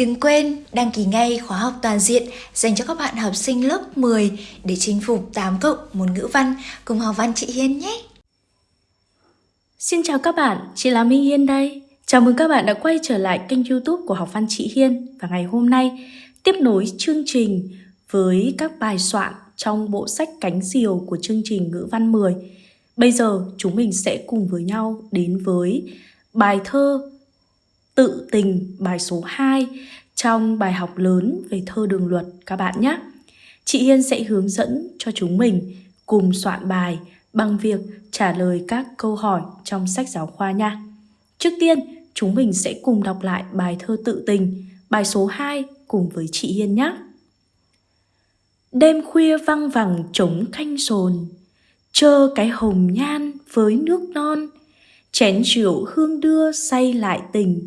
Đừng quên đăng ký ngay khóa học toàn diện dành cho các bạn học sinh lớp 10 để chinh phục 8 cộng môn ngữ văn cùng học văn chị Hiên nhé. Xin chào các bạn, chị là Minh Hiên đây. Chào mừng các bạn đã quay trở lại kênh youtube của Học văn chị Hiên và ngày hôm nay tiếp nối chương trình với các bài soạn trong bộ sách Cánh Diều của chương trình ngữ văn 10. Bây giờ chúng mình sẽ cùng với nhau đến với bài thơ tự tình bài số 2 trong bài học lớn về thơ đường luật các bạn nhé. Chị Hiên sẽ hướng dẫn cho chúng mình cùng soạn bài bằng việc trả lời các câu hỏi trong sách giáo khoa nha. Trước tiên, chúng mình sẽ cùng đọc lại bài thơ tự tình, bài số 2 cùng với chị Hiên nhé. Đêm khuya văng vẳng trống canh sồn, chơ cái hồng nhan với nước non, chén rượu hương đưa say lại tình,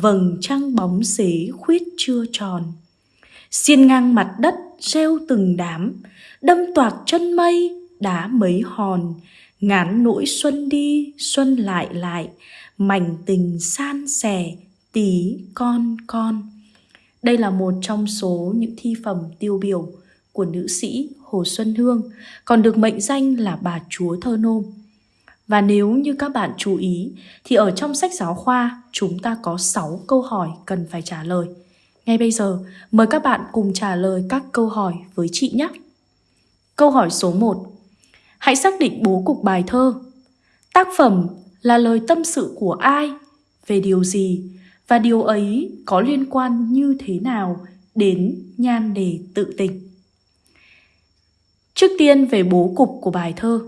vầng trăng bóng xế khuyết chưa tròn. Xiên ngang mặt đất reo từng đám đâm toạc chân mây đá mấy hòn. Ngán nỗi xuân đi xuân lại lại mảnh tình san sẻ tí con con. Đây là một trong số những thi phẩm tiêu biểu của nữ sĩ Hồ Xuân Hương, còn được mệnh danh là bà chúa thơ nôm. Và nếu như các bạn chú ý thì ở trong sách giáo khoa chúng ta có 6 câu hỏi cần phải trả lời. Ngay bây giờ mời các bạn cùng trả lời các câu hỏi với chị nhé. Câu hỏi số 1. Hãy xác định bố cục bài thơ. Tác phẩm là lời tâm sự của ai, về điều gì và điều ấy có liên quan như thế nào đến nhan đề tự tình. Trước tiên về bố cục của bài thơ.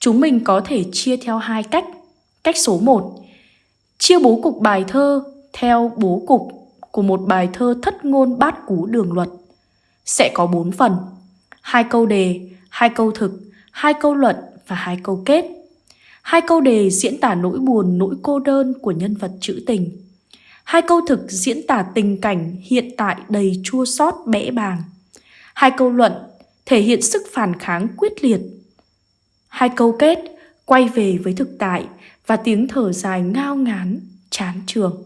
Chúng mình có thể chia theo hai cách. Cách số 1. Chia bố cục bài thơ theo bố cục của một bài thơ thất ngôn bát cú đường luật. Sẽ có 4 phần. hai câu đề, hai câu thực, hai câu luận và hai câu kết. Hai câu đề diễn tả nỗi buồn, nỗi cô đơn của nhân vật trữ tình. Hai câu thực diễn tả tình cảnh hiện tại đầy chua xót bẽ bàng. Hai câu luận thể hiện sức phản kháng quyết liệt Hai câu kết quay về với thực tại và tiếng thở dài ngao ngán, chán trường.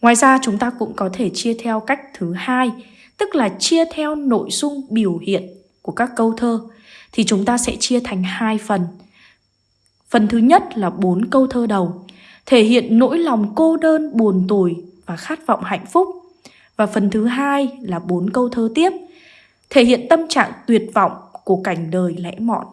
Ngoài ra chúng ta cũng có thể chia theo cách thứ hai, tức là chia theo nội dung biểu hiện của các câu thơ thì chúng ta sẽ chia thành hai phần. Phần thứ nhất là bốn câu thơ đầu, thể hiện nỗi lòng cô đơn, buồn tủi và khát vọng hạnh phúc. Và phần thứ hai là bốn câu thơ tiếp, thể hiện tâm trạng tuyệt vọng của cảnh đời lẽ mọn.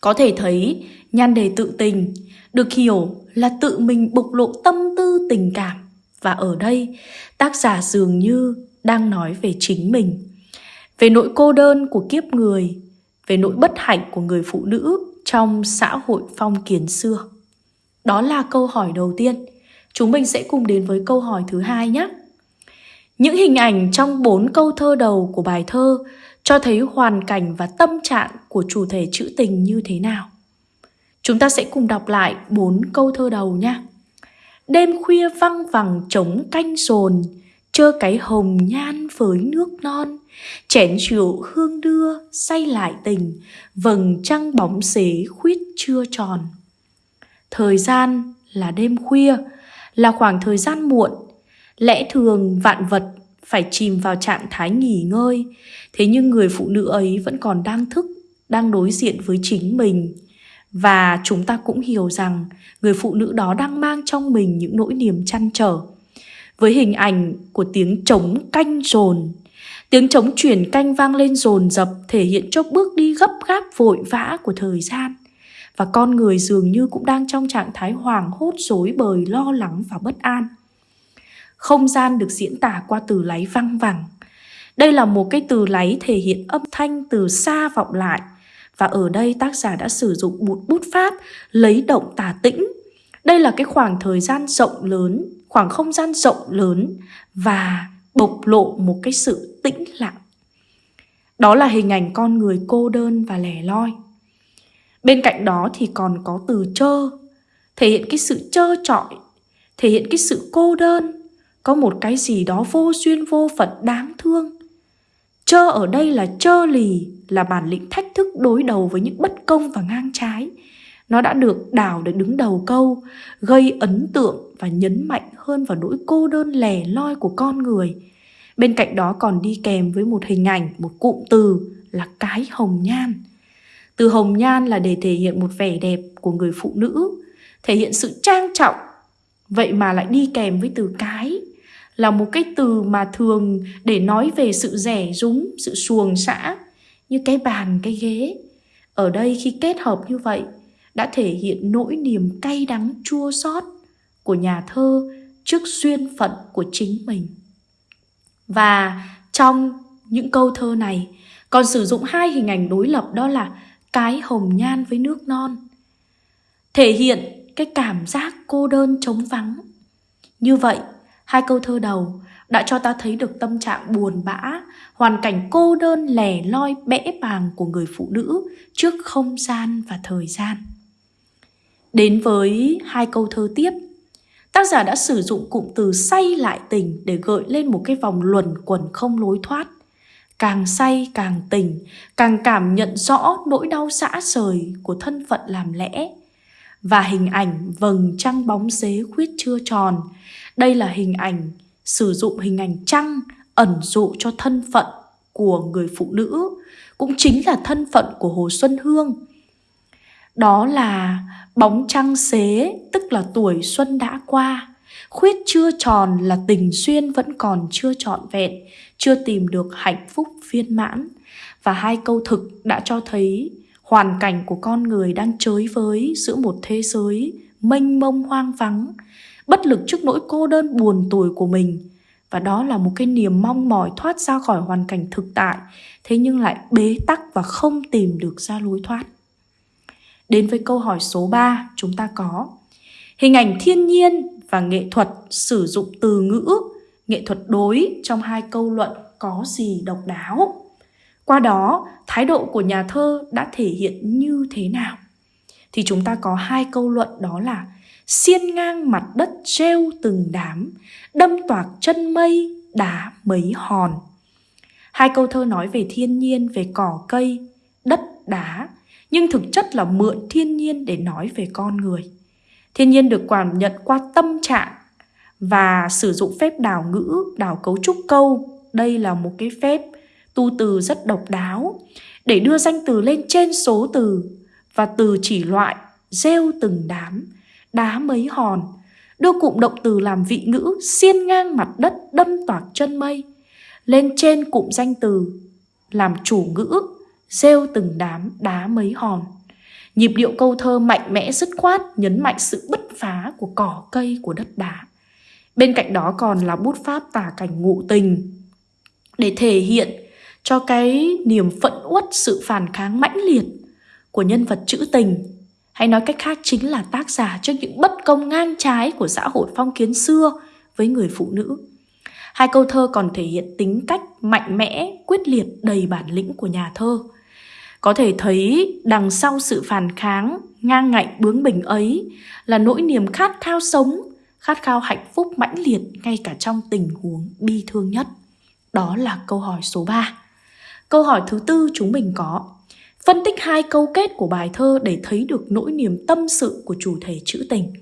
Có thể thấy nhan đề tự tình được hiểu là tự mình bộc lộ tâm tư tình cảm và ở đây tác giả dường như đang nói về chính mình, về nỗi cô đơn của kiếp người, về nỗi bất hạnh của người phụ nữ trong xã hội phong kiến xưa. Đó là câu hỏi đầu tiên. Chúng mình sẽ cùng đến với câu hỏi thứ hai nhé. Những hình ảnh trong bốn câu thơ đầu của bài thơ cho thấy hoàn cảnh và tâm trạng của chủ thể trữ tình như thế nào. Chúng ta sẽ cùng đọc lại bốn câu thơ đầu nha. Đêm khuya văng vẳng trống canh sồn, chơ cái hồng nhan với nước non, chén rượu hương đưa say lại tình, vầng trăng bóng xế khuyết chưa tròn. Thời gian là đêm khuya, là khoảng thời gian muộn, lẽ thường vạn vật phải chìm vào trạng thái nghỉ ngơi. Thế nhưng người phụ nữ ấy vẫn còn đang thức, đang đối diện với chính mình. Và chúng ta cũng hiểu rằng người phụ nữ đó đang mang trong mình những nỗi niềm chăn trở. Với hình ảnh của tiếng trống canh rồn, tiếng trống chuyển canh vang lên rồn rập thể hiện cho bước đi gấp gáp vội vã của thời gian. Và con người dường như cũng đang trong trạng thái hoảng hốt rối bời lo lắng và bất an. Không gian được diễn tả qua từ láy văng vẳng. Đây là một cái từ láy thể hiện âm thanh từ xa vọng lại. Và ở đây tác giả đã sử dụng bút bút pháp lấy động tả tĩnh. Đây là cái khoảng thời gian rộng lớn, khoảng không gian rộng lớn và bộc lộ một cái sự tĩnh lặng. Đó là hình ảnh con người cô đơn và lẻ loi. Bên cạnh đó thì còn có từ trơ, thể hiện cái sự trơ trọi, thể hiện cái sự cô đơn, có một cái gì đó vô duyên vô phận đáng thương. Chơ ở đây là chơ lì, là bản lĩnh thách thức đối đầu với những bất công và ngang trái. nó đã được đào để đứng đầu câu, gây ấn tượng và nhấn mạnh hơn vào nỗi cô đơn lẻ loi của con người. Bên cạnh đó còn đi kèm với một hình ảnh, một cụm từ là cái hồng nhan. Từ hồng nhan là để thể hiện một vẻ đẹp của người phụ nữ, thể hiện sự trang trọng. Vậy mà lại đi kèm với từ cái là một cái từ mà thường để nói về sự rẻ rúng, sự xuồng xã như cái bàn, cái ghế. Ở đây khi kết hợp như vậy đã thể hiện nỗi niềm cay đắng chua xót của nhà thơ trước duyên phận của chính mình. Và trong những câu thơ này còn sử dụng hai hình ảnh đối lập đó là cái hồng nhan với nước non. Thể hiện cái cảm giác cô đơn trống vắng. Như vậy, hai câu thơ đầu đã cho ta thấy được tâm trạng buồn bã, hoàn cảnh cô đơn lẻ loi bẽ bàng của người phụ nữ trước không gian và thời gian. Đến với hai câu thơ tiếp, tác giả đã sử dụng cụm từ say lại tình để gợi lên một cái vòng luẩn quẩn không lối thoát. Càng say càng tình, càng cảm nhận rõ nỗi đau xã sời của thân phận làm lẽ. Và hình ảnh vầng trăng bóng xế khuyết chưa tròn. Đây là hình ảnh sử dụng hình ảnh trăng ẩn dụ cho thân phận của người phụ nữ, cũng chính là thân phận của Hồ Xuân Hương. Đó là bóng trăng xế, tức là tuổi xuân đã qua. Khuyết chưa tròn là tình duyên vẫn còn chưa trọn vẹn, chưa tìm được hạnh phúc viên mãn. Và hai câu thực đã cho thấy hoàn cảnh của con người đang chới với giữa một thế giới mênh mông hoang vắng, bất lực trước nỗi cô đơn buồn tủi của mình. Và đó là một cái niềm mong mỏi thoát ra khỏi hoàn cảnh thực tại, thế nhưng lại bế tắc và không tìm được ra lối thoát. Đến với câu hỏi số 3, chúng ta có Hình ảnh thiên nhiên và nghệ thuật sử dụng từ ngữ, nghệ thuật đối trong hai câu luận có gì độc đáo? Qua đó, thái độ của nhà thơ đã thể hiện như thế nào? Thì chúng ta có hai câu luận đó là xiên ngang mặt đất treo từng đám, đâm toạc chân mây, đá mấy hòn. Hai câu thơ nói về thiên nhiên, về cỏ cây, đất đá, nhưng thực chất là mượn thiên nhiên để nói về con người. Thiên nhiên được cảm nhận qua tâm trạng và sử dụng phép đảo ngữ, đảo cấu trúc câu. Đây là một cái phép tu từ rất độc đáo để đưa danh từ lên trên số từ và từ chỉ loại gieo từng đám, đá mấy hòn, đưa cụm động từ làm vị ngữ xiên ngang mặt đất đâm toạc chân mây. Lên trên cụm danh từ làm chủ ngữ rêu từng đám đá mấy hòn. Nhịp điệu câu thơ mạnh mẽ dứt khoát nhấn mạnh sự bứt phá của cỏ cây của đất đá. Bên cạnh đó còn là bút pháp tả cảnh ngụ tình để thể hiện cho cái niềm phẫn uất sự phản kháng mãnh liệt của nhân vật trữ tình hay nói cách khác chính là tác giả trước những bất công ngang trái của xã hội phong kiến xưa với người phụ nữ. Hai câu thơ còn thể hiện tính cách mạnh mẽ, quyết liệt, đầy bản lĩnh của nhà thơ. Có thể thấy đằng sau sự phản kháng, ngang ngạnh bướng bỉnh ấy là nỗi niềm khát khao sống, khát khao hạnh phúc mãnh liệt ngay cả trong tình huống bi thương nhất. Đó là câu hỏi số 3. Câu hỏi thứ tư chúng mình có Phân tích hai câu kết của bài thơ để thấy được nỗi niềm tâm sự của chủ thể trữ tình.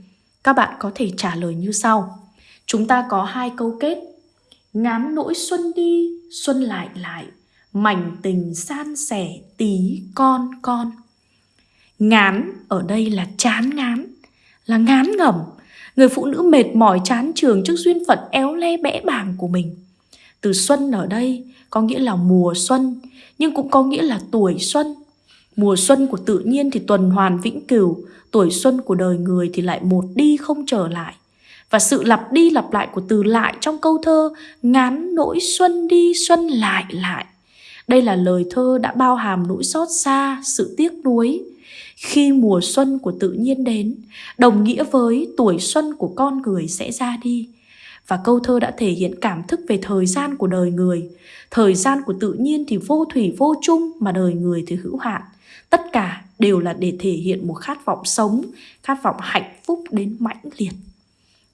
Các bạn có thể trả lời như sau. Chúng ta có hai câu kết. Ngán nỗi xuân đi, xuân lại lại, mảnh tình san sẻ tí con con. Ngán ở đây là chán ngán, là ngán ngẩm. Người phụ nữ mệt mỏi chán trường trước duyên phận éo le bẽ bàng của mình. Từ xuân ở đây có nghĩa là mùa xuân, nhưng cũng có nghĩa là tuổi xuân. Mùa xuân của tự nhiên thì tuần hoàn vĩnh cửu, tuổi xuân của đời người thì lại một đi không trở lại. Và sự lặp đi lặp lại của từ lại trong câu thơ ngán nỗi xuân đi xuân lại lại đây là lời thơ đã bao hàm nỗi xót xa, sự tiếc nuối. Khi mùa xuân của tự nhiên đến, đồng nghĩa với tuổi xuân của con người sẽ ra đi. Và câu thơ đã thể hiện cảm thức về thời gian của đời người. Thời gian của tự nhiên thì vô thủy vô chung mà đời người thì hữu hạn. Tất cả đều là để thể hiện một khát vọng sống, khát vọng hạnh phúc đến mãnh liệt.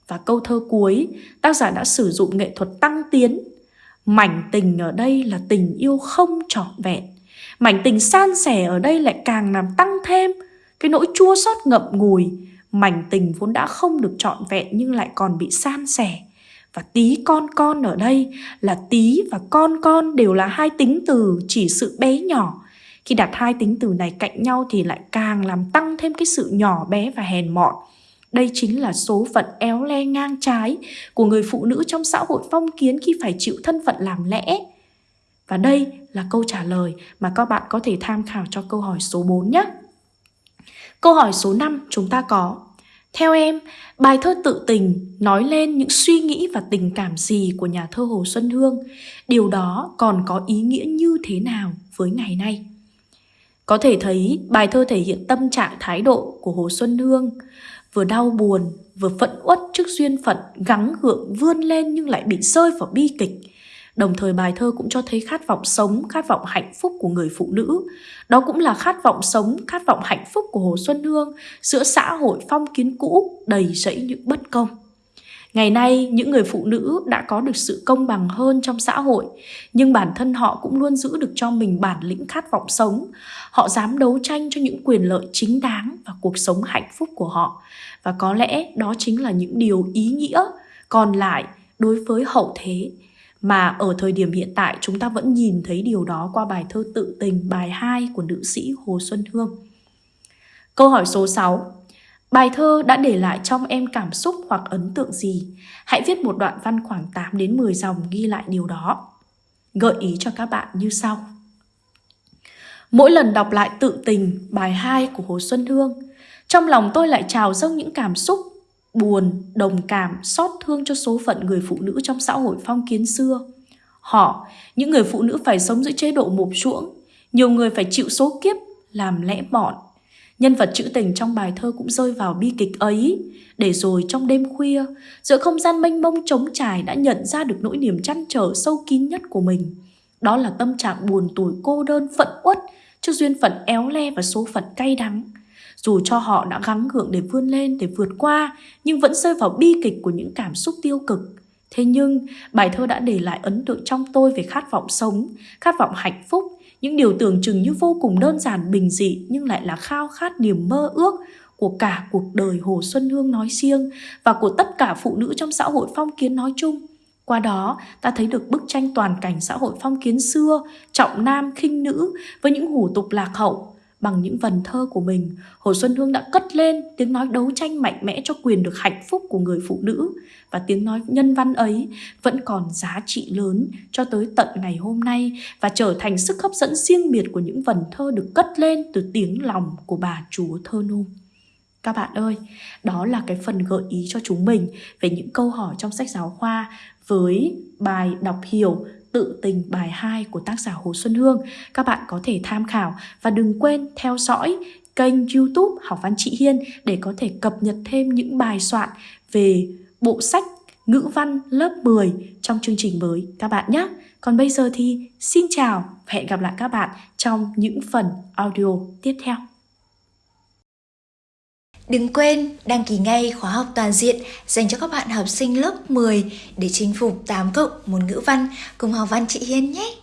Và câu thơ cuối, tác giả đã sử dụng nghệ thuật tăng tiến Mảnh tình ở đây là tình yêu không trọn vẹn Mảnh tình san sẻ ở đây lại càng làm tăng thêm cái nỗi chua xót ngậm ngùi, mảnh tình vốn đã không được trọn vẹn nhưng lại còn bị san sẻ. Và tí con con ở đây là tí và con con đều là hai tính từ chỉ sự bé nhỏ. Khi đặt hai tính từ này cạnh nhau thì lại càng làm tăng thêm cái sự nhỏ bé và hèn mọn. Đây chính là số phận éo le ngang trái của người phụ nữ trong xã hội phong kiến khi phải chịu thân phận làm lẽ. Và đây là câu trả lời mà các bạn có thể tham khảo cho câu hỏi số 4 nhé. Câu hỏi số 5 chúng ta có Theo em, bài thơ tự tình nói lên những suy nghĩ và tình cảm gì của nhà thơ Hồ Xuân Hương? Điều đó còn có ý nghĩa như thế nào với ngày nay? Có thể thấy bài thơ thể hiện tâm trạng thái độ của Hồ Xuân Hương vừa đau buồn, vừa phẫn uất trước duyên phận gắng gượng vươn lên nhưng lại bị rơi vào bi kịch. Đồng thời bài thơ cũng cho thấy khát vọng sống, khát vọng hạnh phúc của người phụ nữ. Đó cũng là khát vọng sống, khát vọng hạnh phúc của Hồ Xuân Hương giữa xã hội phong kiến cũ đầy rẫy những bất công. Ngày nay, những người phụ nữ đã có được sự công bằng hơn trong xã hội, nhưng bản thân họ cũng luôn giữ được cho mình bản lĩnh khát vọng sống. Họ dám đấu tranh cho những quyền lợi chính đáng và cuộc sống hạnh phúc của họ. Và có lẽ đó chính là những điều ý nghĩa còn lại đối với hậu thế mà ở thời điểm hiện tại chúng ta vẫn nhìn thấy điều đó qua bài thơ tự tình bài 2 của nữ sĩ Hồ Xuân Hương. Câu hỏi số 6. Bài thơ đã để lại trong em cảm xúc hoặc ấn tượng gì? Hãy viết một đoạn văn khoảng 8 đến 10 dòng ghi lại điều đó. Gợi ý cho các bạn như sau. Mỗi lần đọc lại tự tình bài 2 của Hồ Xuân Hương, trong lòng tôi lại trào dâng những cảm xúc buồn, đồng cảm, xót thương cho số phận người phụ nữ trong xã hội phong kiến xưa. Họ, những người phụ nữ phải sống dưới chế độ mộp chuỗng, nhiều người phải chịu số kiếp làm lẽ bọn. Nhân vật trữ tình trong bài thơ cũng rơi vào bi kịch ấy. Để rồi trong đêm khuya, giữa không gian mênh mông trống trải đã nhận ra được nỗi niềm chăn trở sâu kín nhất của mình. Đó là tâm trạng buồn tủi cô đơn phận uất trước duyên phận éo le và số phận cay đắng. Dù cho họ đã gắng gượng để vươn lên, để vượt qua, nhưng vẫn rơi vào bi kịch của những cảm xúc tiêu cực. Thế nhưng, bài thơ đã để lại ấn tượng trong tôi về khát vọng sống, khát vọng hạnh phúc, những điều tưởng chừng như vô cùng đơn giản bình dị nhưng lại là khao khát niềm mơ ước của cả cuộc đời Hồ Xuân Hương nói riêng và của tất cả phụ nữ trong xã hội phong kiến nói chung. Qua đó, ta thấy được bức tranh toàn cảnh xã hội phong kiến xưa, trọng nam khinh nữ với những hủ tục lạc hậu, Bằng những vần thơ của mình, Hồ Xuân Hương đã cất lên tiếng nói đấu tranh mạnh mẽ cho quyền được hạnh phúc của người phụ nữ và tiếng nói nhân văn ấy vẫn còn giá trị lớn cho tới tận ngày hôm nay và trở thành sức hấp dẫn riêng biệt của những vần thơ được cất lên từ tiếng lòng của bà chúa thơ nôm. Các bạn ơi, đó là cái phần gợi ý cho chúng mình về những câu hỏi trong sách giáo khoa với bài đọc hiểu tự tình bài 2 của tác giả Hồ Xuân Hương. Các bạn có thể tham khảo và đừng quên theo dõi kênh YouTube Học Văn Chị Hiên để có thể cập nhật thêm những bài soạn về bộ sách ngữ văn lớp 10 trong chương trình mới các bạn nhé. Còn bây giờ thì xin chào và hẹn gặp lại các bạn trong những phần audio tiếp theo. Đừng quên đăng ký ngay khóa học toàn diện dành cho các bạn học sinh lớp 10 để chinh phục 8 cộng môn ngữ văn cùng học văn chị Hiên nhé.